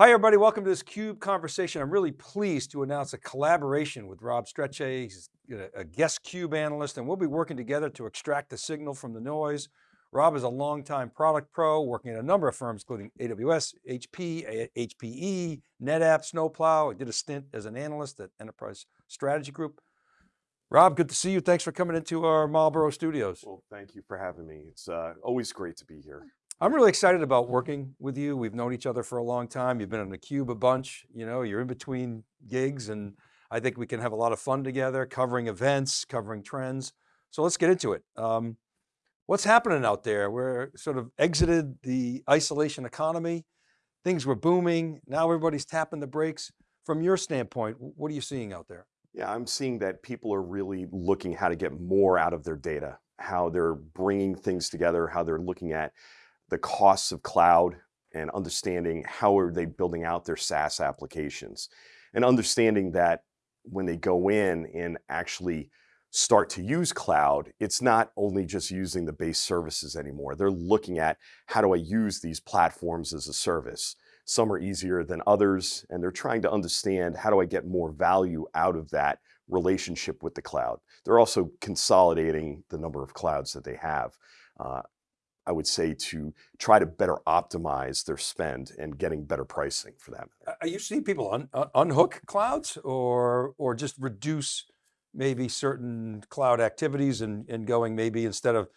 Hi everybody, welcome to this CUBE conversation. I'm really pleased to announce a collaboration with Rob Strechay. He's a guest CUBE analyst and we'll be working together to extract the signal from the noise. Rob is a longtime product pro working at a number of firms, including AWS, HP, HPE, NetApp, Snowplow. I did a stint as an analyst at Enterprise Strategy Group. Rob, good to see you. Thanks for coming into our Marlborough studios. Well, thank you for having me. It's uh, always great to be here. I'm really excited about working with you. We've known each other for a long time. You've been on the cube a bunch, you know, you're in between gigs and I think we can have a lot of fun together covering events, covering trends. So let's get into it. Um, what's happening out there? We're sort of exited the isolation economy. Things were booming. Now everybody's tapping the brakes. From your standpoint, what are you seeing out there? Yeah, I'm seeing that people are really looking how to get more out of their data, how they're bringing things together, how they're looking at the costs of cloud and understanding how are they building out their SaaS applications and understanding that when they go in and actually start to use cloud, it's not only just using the base services anymore. They're looking at how do I use these platforms as a service? Some are easier than others, and they're trying to understand how do I get more value out of that relationship with the cloud. They're also consolidating the number of clouds that they have. Uh, I would say to try to better optimize their spend and getting better pricing for them. Are you seeing people un unhook clouds or, or just reduce maybe certain cloud activities and, and going maybe instead of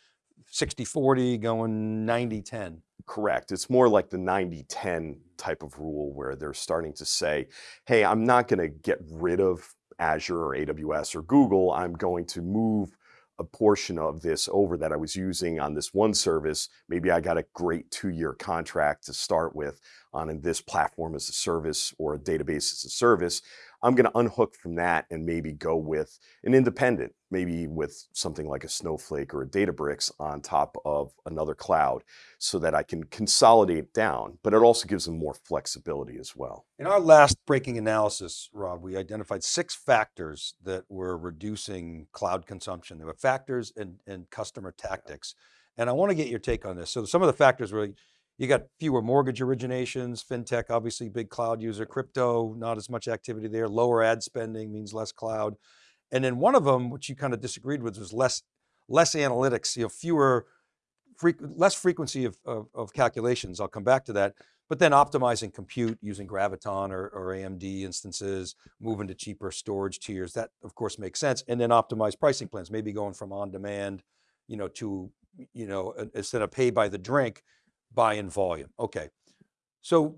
60, 40 going 90, 10? Correct. It's more like the 90, 10 type of rule where they're starting to say, hey, I'm not going to get rid of Azure or AWS or Google. I'm going to move a portion of this over that I was using on this one service. Maybe I got a great two-year contract to start with on this platform as a service or a database as a service. I'm going to unhook from that and maybe go with an independent, maybe with something like a Snowflake or a Databricks on top of another cloud so that I can consolidate down, but it also gives them more flexibility as well. In our last breaking analysis, Rob, we identified six factors that were reducing cloud consumption. There were factors and, and customer tactics. And I want to get your take on this. So some of the factors were you got fewer mortgage originations, FinTech, obviously big cloud user, crypto, not as much activity there. Lower ad spending means less cloud. And then one of them, which you kind of disagreed with was less, less analytics, you know, fewer, less frequency of, of, of, calculations. I'll come back to that. But then optimizing compute using Graviton or, or AMD instances, moving to cheaper storage tiers. That of course makes sense. And then optimize pricing plans, maybe going from on demand, you know, to, you know, instead of pay by the drink, buy in volume. Okay. So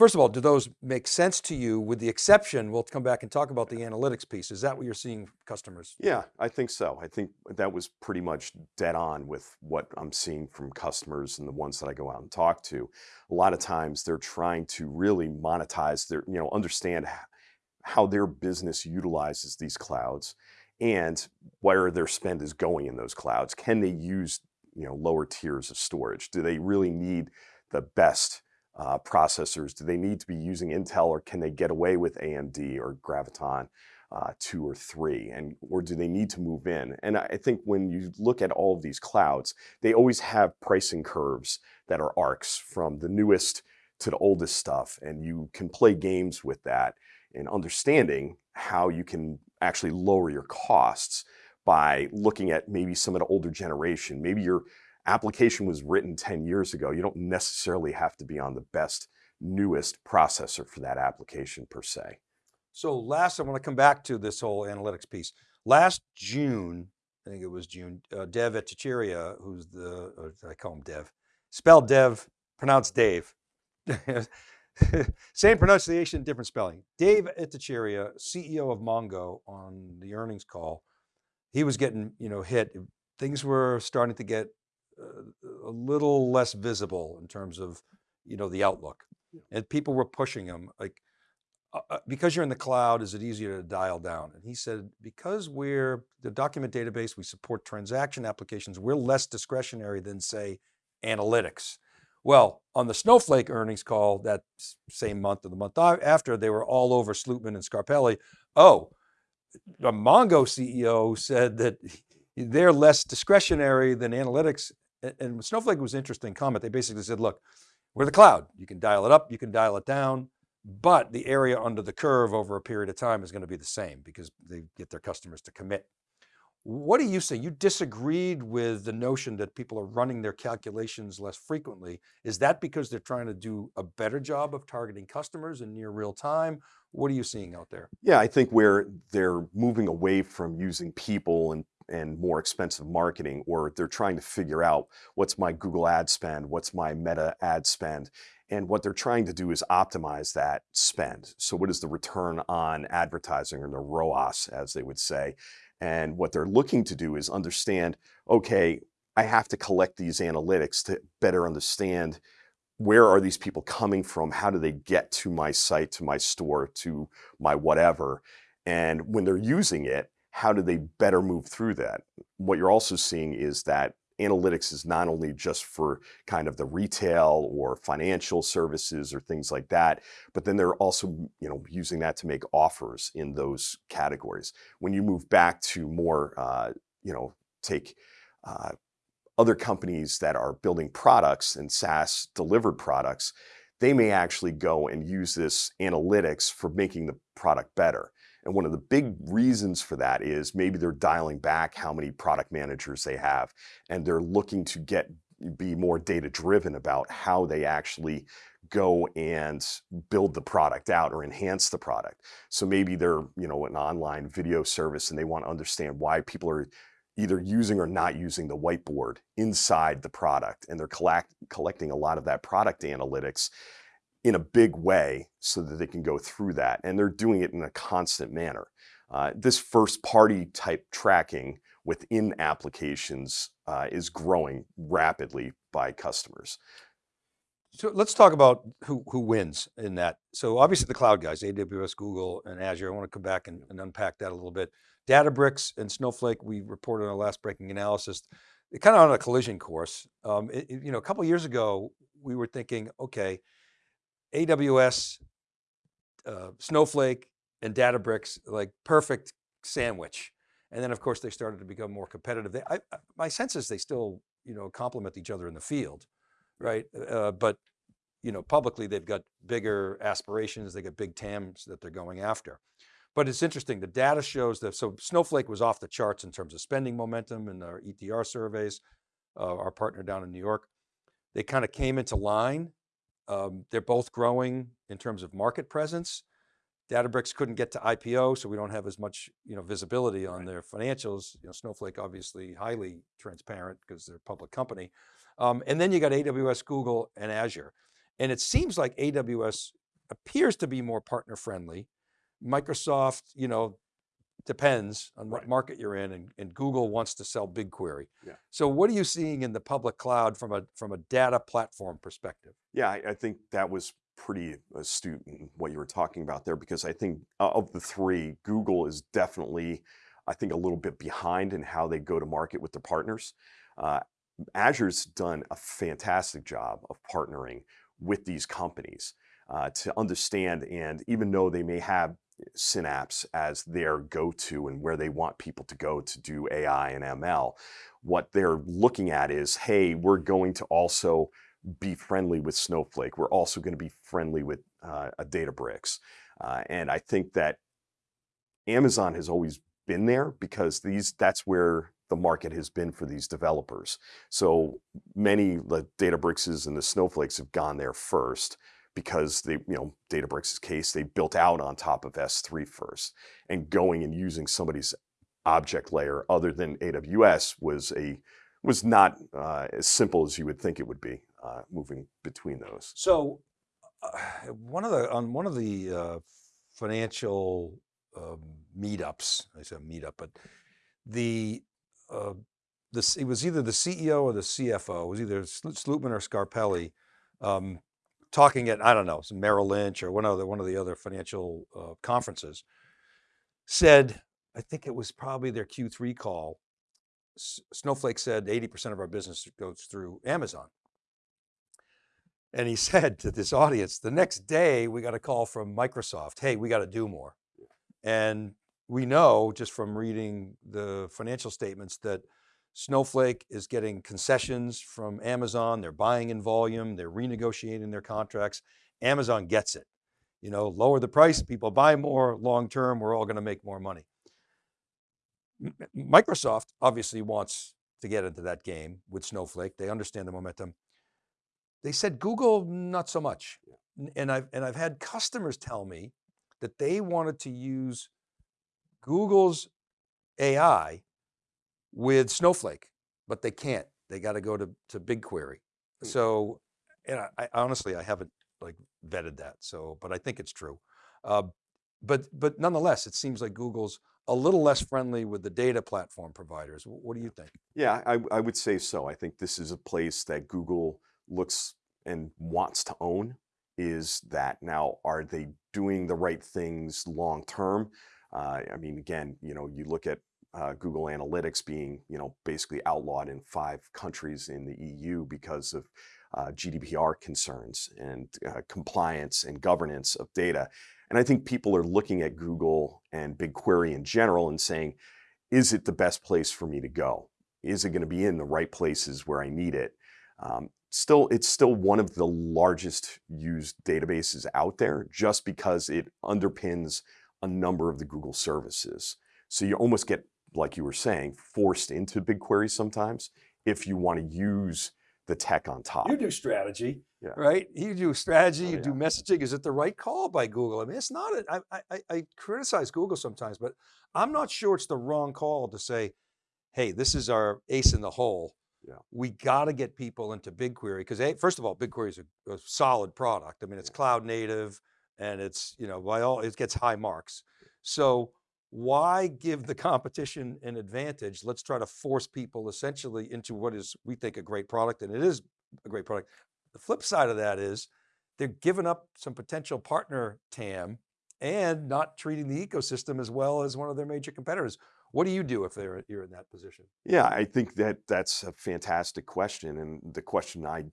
first of all, do those make sense to you with the exception, we'll come back and talk about the analytics piece. Is that what you're seeing customers? Yeah, I think so. I think that was pretty much dead on with what I'm seeing from customers and the ones that I go out and talk to. A lot of times they're trying to really monetize their, you know, understand how their business utilizes these clouds and where their spend is going in those clouds. Can they use you know, lower tiers of storage? Do they really need the best uh, processors? Do they need to be using Intel or can they get away with AMD or Graviton uh, two or three? And, or do they need to move in? And I think when you look at all of these clouds, they always have pricing curves that are arcs from the newest to the oldest stuff. And you can play games with that and understanding how you can actually lower your costs by looking at maybe some of the older generation. Maybe your application was written 10 years ago. You don't necessarily have to be on the best, newest processor for that application per se. So last, I want to come back to this whole analytics piece. Last June, I think it was June, uh, Dev Ittycheria, who's the, I call him Dev, spelled Dev, pronounced Dave. Same pronunciation, different spelling. Dave Ittycheria, CEO of Mongo on the earnings call, he was getting, you know, hit. Things were starting to get uh, a little less visible in terms of, you know, the outlook. And people were pushing him like, uh, uh, because you're in the cloud, is it easier to dial down? And he said, because we're the document database, we support transaction applications, we're less discretionary than say analytics. Well, on the Snowflake earnings call that same month or the month after, they were all over Slootman and Scarpelli. Oh, the Mongo CEO said that they're less discretionary than analytics. And Snowflake was interesting comment. They basically said, look, we're the cloud. You can dial it up, you can dial it down. but the area under the curve over a period of time is going to be the same because they get their customers to commit. What do you say? You disagreed with the notion that people are running their calculations less frequently. Is that because they're trying to do a better job of targeting customers in near real time? What are you seeing out there? Yeah, I think where they're moving away from using people and and more expensive marketing, or they're trying to figure out what's my Google ad spend, what's my Meta ad spend, and what they're trying to do is optimize that spend. So what is the return on advertising or the ROAS, as they would say? And what they're looking to do is understand, okay, I have to collect these analytics to better understand where are these people coming from? How do they get to my site, to my store, to my whatever? And when they're using it, how do they better move through that? What you're also seeing is that analytics is not only just for kind of the retail or financial services or things like that, but then they're also you know using that to make offers in those categories. When you move back to more uh, you know take uh, other companies that are building products and SaaS delivered products, they may actually go and use this analytics for making the product better. And one of the big reasons for that is maybe they're dialing back how many product managers they have, and they're looking to get be more data driven about how they actually go and build the product out or enhance the product. So maybe they're, you know, an online video service and they want to understand why people are either using or not using the whiteboard inside the product and they're collect, collecting a lot of that product analytics in a big way so that they can go through that. And they're doing it in a constant manner. Uh, this first party type tracking within applications uh, is growing rapidly by customers. So let's talk about who, who wins in that. So obviously the cloud guys, AWS, Google, and Azure. I want to come back and, and unpack that a little bit. Databricks and Snowflake, we reported on our last breaking analysis, they're kind of on a collision course. Um, it, you know, a couple years ago, we were thinking, okay, AWS, uh, Snowflake, and Databricks, like perfect sandwich. And then of course they started to become more competitive. They, I, I, my sense is they still, you know, complement each other in the field, right? Uh, but, you know, publicly they've got bigger aspirations. They got big TAMs that they're going after. But it's interesting, the data shows that, so Snowflake was off the charts in terms of spending momentum in our ETR surveys, uh, our partner down in New York. They kind of came into line um, they're both growing in terms of market presence. Databricks couldn't get to IPO, so we don't have as much you know, visibility on right. their financials. You know, Snowflake obviously highly transparent because they're a public company. Um, and then you got AWS, Google, and Azure. And it seems like AWS appears to be more partner friendly. Microsoft, you know, depends on what right. market you're in and, and, Google wants to sell BigQuery. Yeah. So what are you seeing in the public cloud from a, from a data platform perspective? Yeah, I, I think that was pretty astute in what you were talking about there because I think of the three, Google is definitely, I think a little bit behind in how they go to market with their partners. Uh, Azure's done a fantastic job of partnering with these companies uh, to understand and even though they may have Synapse as their go-to and where they want people to go to do AI and ML. What they're looking at is, hey, we're going to also be friendly with Snowflake. We're also going to be friendly with uh, a Databricks. Uh, and I think that Amazon has always been there because these that's where the market has been for these developers. So many the Databrickses and the Snowflakes have gone there first because they, you know, Databricks' case, they built out on top of S3 first. And going and using somebody's object layer other than AWS was a was not uh, as simple as you would think it would be uh, moving between those. So uh, one of the on one of the uh, financial um, meetups, I said meetup, but the uh, the it was either the CEO or the CFO, it was either Slootman or Scarpelli, um, talking at, I don't know, some Merrill Lynch or one of the, one of the other financial uh, conferences, said, I think it was probably their Q3 call, Snowflake said 80% of our business goes through Amazon. And he said to this audience, the next day we got a call from Microsoft, hey, we got to do more. And we know just from reading the financial statements that Snowflake is getting concessions from Amazon. They're buying in volume. They're renegotiating their contracts. Amazon gets it. You know, lower the price, people buy more, long term, we're all going to make more money. Microsoft obviously wants to get into that game with Snowflake. They understand the momentum. They said Google, not so much. And I've, and I've had customers tell me that they wanted to use Google's AI with Snowflake, but they can't. They got to go to, to BigQuery. Hmm. So, and I, I honestly, I haven't like vetted that. So, but I think it's true. Uh, but, but nonetheless, it seems like Google's a little less friendly with the data platform providers. What do you think? Yeah, I, I would say so. I think this is a place that Google looks and wants to own is that now are they doing the right things long term? Uh, I mean, again, you know, you look at uh, Google Analytics being, you know, basically outlawed in five countries in the EU because of uh, GDPR concerns and uh, compliance and governance of data. And I think people are looking at Google and BigQuery in general and saying, is it the best place for me to go? Is it going to be in the right places where I need it? Um, still, it's still one of the largest used databases out there just because it underpins a number of the Google services. So you almost get, like you were saying, forced into BigQuery sometimes if you want to use the tech on top. You do strategy, Yeah. right? You do strategy, Oh, you do messaging. Is it the right call by Google? I mean, it's not. A, I, I, I- I criticize Google sometimes, but I'm not sure it's the wrong call to say, "Hey, this is our ace in the hole. Yeah. We got to get people into BigQuery because, first of all, BigQuery is a, a solid product. I mean, it's Yeah. cloud native, and it's you know by all it gets high marks. So why give the competition an advantage? Let's try to force people essentially into what is we think a great product, and it is a great product. The flip side of that is they're giving up some potential partner TAM and not treating the ecosystem as well as one of their major competitors. What do you do if they're you're in that position? Yeah, I think that that's a fantastic question. And the question I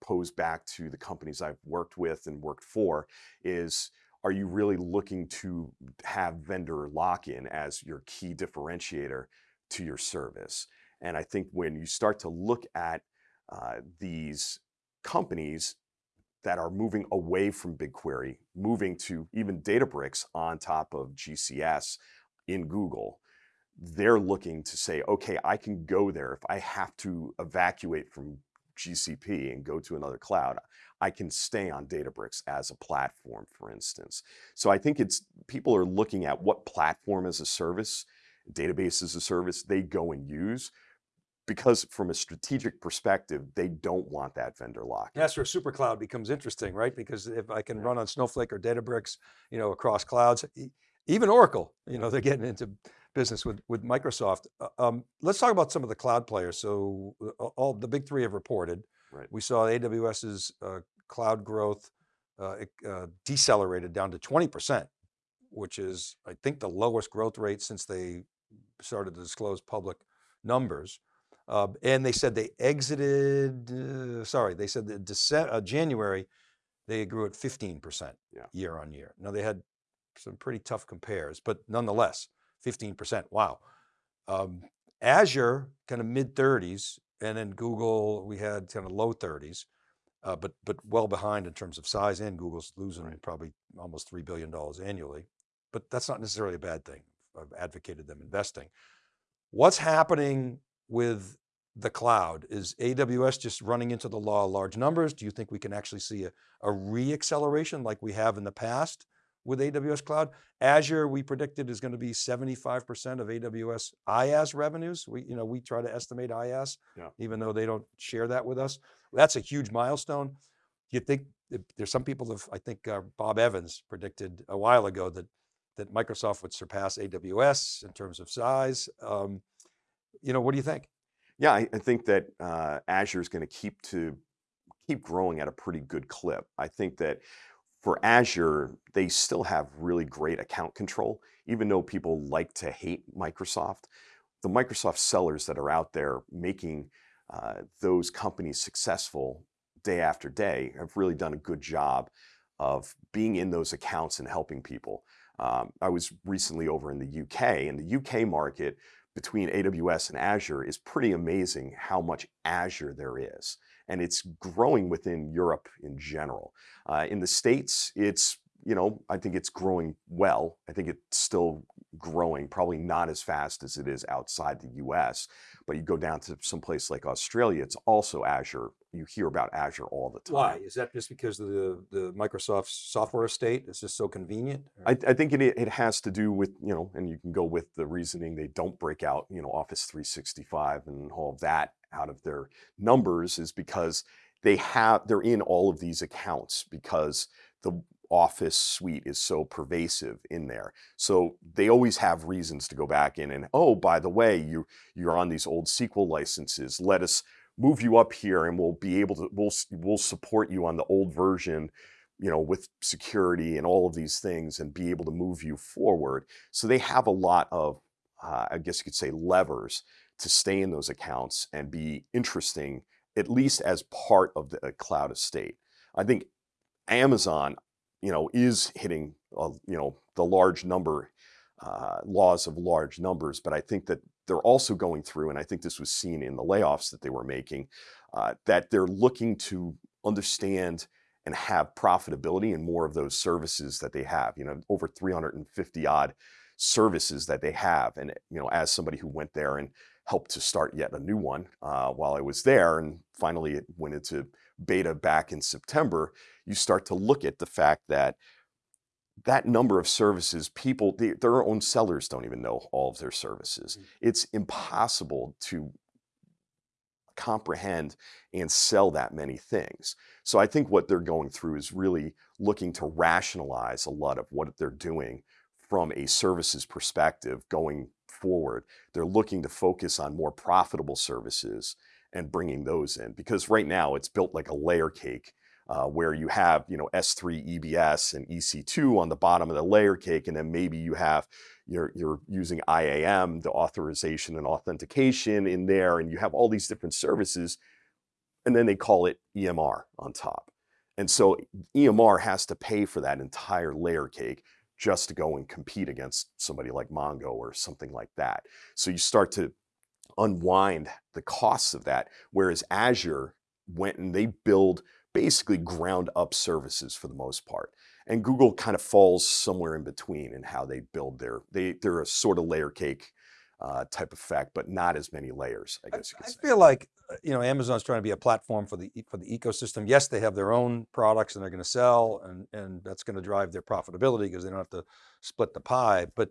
pose back to the companies I've worked with and worked for is are you really looking to have vendor lock in as your key differentiator to your service? And I think when you start to look at uh, these companies that are moving away from BigQuery, moving to even Databricks on top of GCS in Google, they're looking to say, okay, I can go there. If I have to evacuate from GCP and go to another cloud, I can stay on Databricks as a platform, for instance. So I think it's people are looking at what platform as a service, database as a service they go and use because from a strategic perspective, they don't want that vendor lock. That's where super cloud becomes interesting, right? Because if I can Yeah. run on Snowflake or Databricks, you know, across clouds, even Oracle, you know, they're getting into business with, with Microsoft. Uh, Um, let's talk about some of the cloud players. So uh, all the big three have reported. Right. We saw AWS's uh, cloud growth uh, it, uh, decelerated down to 20%, which is, I think, the lowest growth rate since they started to disclose public numbers. Uh, and they said they exited, uh, sorry, they said that Dece- uh, January, they grew at 15% Yeah. year on year. Now they had some pretty tough compares, but nonetheless, 15%, wow. Um, Azure, kind of mid 30s, and then Google, we had kind of low 30s, uh, but, but well behind in terms of size and Google's losing Right. probably almost $3 billion annually, but that's not necessarily a bad thing. I've advocated them investing. What's happening with the cloud? Is AWS just running into the law of large numbers? Do you think we can actually see a, a re-acceleration like we have in the past with AWS cloud? Azure, we predicted is going to be 75% of AWS IaaS revenues. We, you know, we try to estimate IaaS, Yeah. even though they don't share that with us. That's a huge milestone. You think there's some people have, I think uh, Bob Evans predicted a while ago that that Microsoft would surpass AWS in terms of size. Um, you know, what do you think? Yeah, I, I think that uh, Azure is going to keep to keep growing at a pretty good clip. I think that for Azure, they still have really great account control, even though people like to hate Microsoft. The Microsoft sellers that are out there making uh, those companies successful day after day have really done a good job of being in those accounts and helping people. Um, I was recently over in the UK, and the UK market between AWS and Azure is pretty amazing how much Azure there is. And it's growing within Europe in general. Uh, in the States, it's you know, I think it's growing well. I think it's still growing, probably not as fast as it is outside the US. But you go down to some place like Australia, it's also Azure. You hear about Azure all the time. Why? Is that just because of the, the Microsoft software estate? Is just so convenient? I, I think it, it has to do with, you know, and you can go with the reasoning they don't break out, you know, Office 365 and all of that out of their numbers is because they have, they're in all of these accounts because the Office suite is so pervasive in there. So they always have reasons to go back in and, oh, by the way, you, you're on these old SQL licenses. Let us move you up here and we'll be able to, we'll, we'll support you on the old version you know, with security and all of these things and be able to move you forward. So they have a lot of, uh, I guess you could say, levers to stay in those accounts and be interesting, at least as part of the cloud estate. I think Amazon, you know, is hitting, you know, the large number, uh, laws of large numbers, but I think that they're also going through, and I think this was seen in the layoffs that they were making, uh, that they're looking to understand and have profitability in more of those services that they have. You know, over 350 odd services that they have. And, you know, as somebody who went there and helped to start yet a new one uh, while I was there, and finally it went into beta back in September, you start to look at the fact that that number of services, people, they, their own sellers don't even know all of their services. Mm. It's impossible to comprehend and sell that many things. So I think what they're going through is really looking to rationalize a lot of what they're doing from a services perspective going forward. They're looking to focus on more profitable services and bringing those in because right now it's built like a layer cake uh, where you have you know S3 EBS and EC2 on the bottom of the layer cake, and then maybe you have you're you're using IAM, the authorization and authentication in there, and you have all these different services, and then they call it EMR on top. And so EMR has to pay for that entire layer cake just to go and compete against somebody like Mongo or something like that. So you start to unwind the costs of that. Whereas Azure went and they build basically ground up services for the most part. And Google kind of falls somewhere in between in how they build their, they, they're a sort of layer cake uh, type effect, but not as many layers, I I, guess you could I say. feel like you know Amazon's trying to be a platform for the for the ecosystem. Yes, they have their own products and they're going to sell, and and that's going to drive their profitability because they don't have to split the pie. But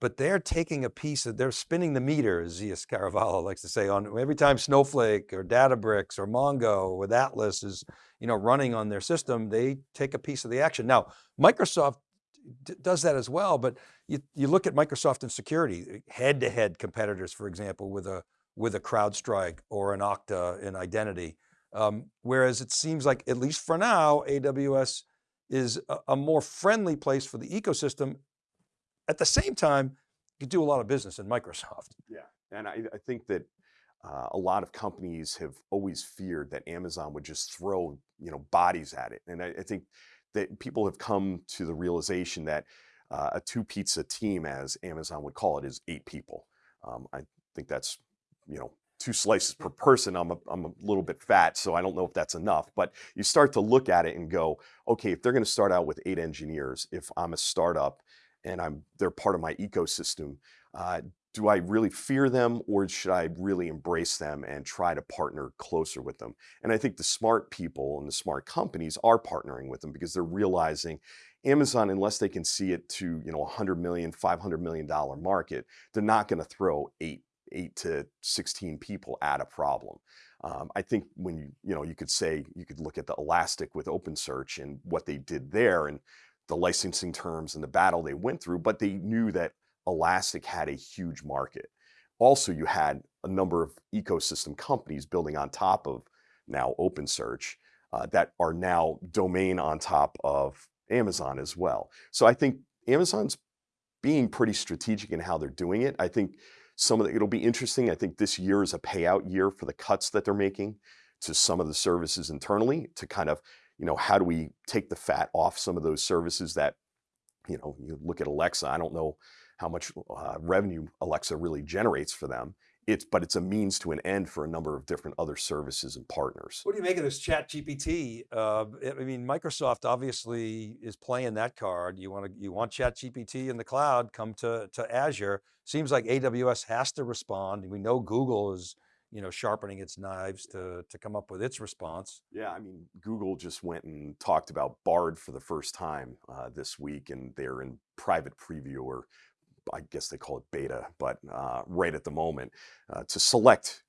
but they're taking a piece of they're spinning the meter, as Zeus Kerravala likes to say. On every time Snowflake or Databricks or Mongo with Atlas is you know running on their system, they take a piece of the action. Now Microsoft does that as well, but you, you look at Microsoft and security, eh, head-to-head competitors, for example, with a with a CrowdStrike or an Okta in identity. Um, whereas it seems like, at least for now, AWS is a, a more friendly place for the ecosystem. At the same time, you do a lot of business in Microsoft. Yeah, and I, I think that uh, a lot of companies have always feared that Amazon would just throw you know bodies at it, and I, I think that people have come to the realization that uh, a two pizza team, as Amazon would call it, is eight people. Um, I think that's you know two slices per person. I'm a, I'm a little bit fat, so I don't know if that's enough. But you start to look at it and go, okay, if they're going to start out with eight engineers, if I'm a startup and I'm they're part of my ecosystem. Uh, do I really fear them or should I really embrace them and try to partner closer with them? And I think the smart people and the smart companies are partnering with them because they're realizing Amazon, unless they can see it to, you know, 100 million, 500 million dollar market, they're not going to throw eight, eight to 16 people at a problem. Um, I think when you, you know, you could say, you could look at the Elastic with OpenSearch and what they did there and the licensing terms and the battle they went through, but they knew that Elastic had a huge market. Also, you had a number of ecosystem companies building on top of now OpenSearch uh, that are now domain on top of Amazon as well. So I think Amazon's being pretty strategic in how they're doing it. I think some of the, it'll be interesting. I think this year is a payout year for the cuts that they're making to some of the services internally to kind of, you know, how do we take the fat off some of those services that, you know, you look at Alexa, I don't know how much uh, revenue Alexa really generates for them it's but it's a means to an end for a number of different other services and partners. What do you make of this ChatGPT? Uh, I mean, Microsoft obviously is playing that card. You want to, you want ChatGPT in the cloud, come to, to Azure. Seems like AWS has to respond. We know Google is, you know, sharpening its knives to, to come up with its response. Yeah, I mean, Google just went and talked about Bard for the first time uh, this week, and they're in private preview, or I guess they call it beta, but uh, right at the moment uh, to select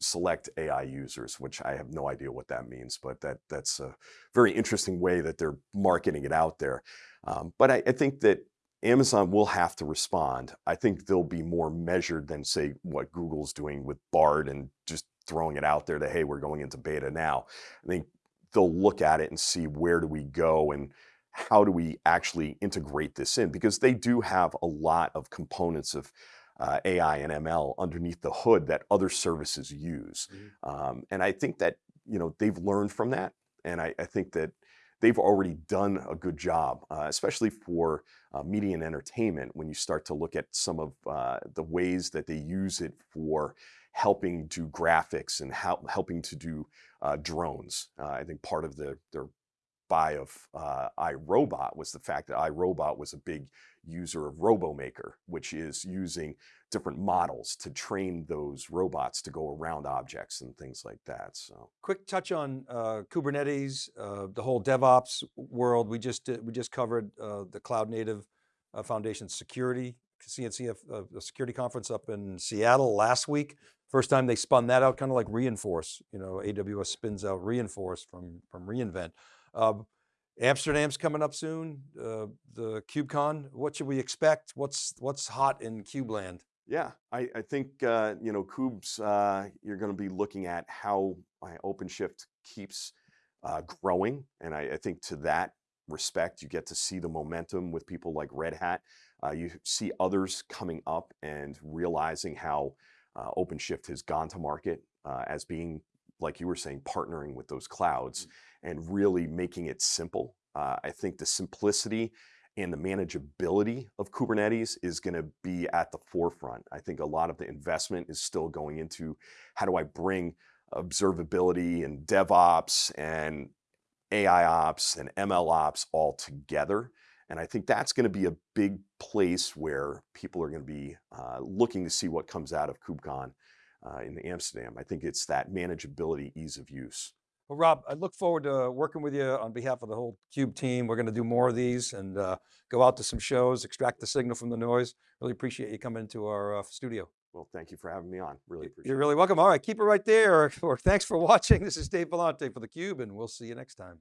select AI users, which I have no idea what that means, but that that's a very interesting way that they're marketing it out there. Um, but I, I think that Amazon will have to respond. I think they'll be more measured than say what Google's doing with Bard and just throwing it out there to, hey, we're going into beta now. I think they'll look at it and see where do we go and how do we actually integrate this in? Because they do have a lot of components of uh, AI and ML underneath the hood that other services use. Um, and I think that, you know, they've learned from that. And I, I think that they've already done a good job, uh, especially for uh, media and entertainment, when you start to look at some of uh, the ways that they use it for helping do graphics and how, helping to do uh, drones. Uh, I think part of the, their buy of uh, iRobot was the fact that iRobot was a big user of RoboMaker, which is using different models to train those robots to go around objects and things like that. So Quick touch on uh, Kubernetes, uh, the whole DevOps world. We just we just covered uh, the Cloud Native uh, Foundation Security CNCF uh, security conference up in Seattle last week. First time they spun that out, kind of like Reinforce. You know, AWS spins out Reinforce from from reInvent. Uh, Amsterdam's coming up soon. Uh, the KubeCon. What should we expect? What's what's hot in KubeLand? yeah, I, I think uh, you know Kubes. Uh, you're going to be looking at how OpenShift keeps uh, growing, and I, I think to that respect, you get to see the momentum with people like Red Hat. Uh, you see others coming up and realizing how uh, OpenShift has gone to market uh, as being, like you were saying, partnering with those clouds and really making it simple. Uh, I think the simplicity and the manageability of Kubernetes is going to be at the forefront. I think a lot of the investment is still going into how do I bring observability and DevOps and AI ops and ML ops all together. And I think that's going to be a big place where people are going to be uh, looking to see what comes out of KubeCon uh, in Amsterdam. I think it's that manageability, ease of use. Well, Rob, I look forward to working with you on behalf of the whole Cube team. We're going to do more of these and uh, go out to some shows, extract the signal from the noise. Really appreciate you coming into our uh, studio. Well, thank you for having me on. Really appreciate You're it. really welcome. All right, keep it right there. Or, or thanks for watching. This is Dave Vellante for theCUBE and we'll see you next time.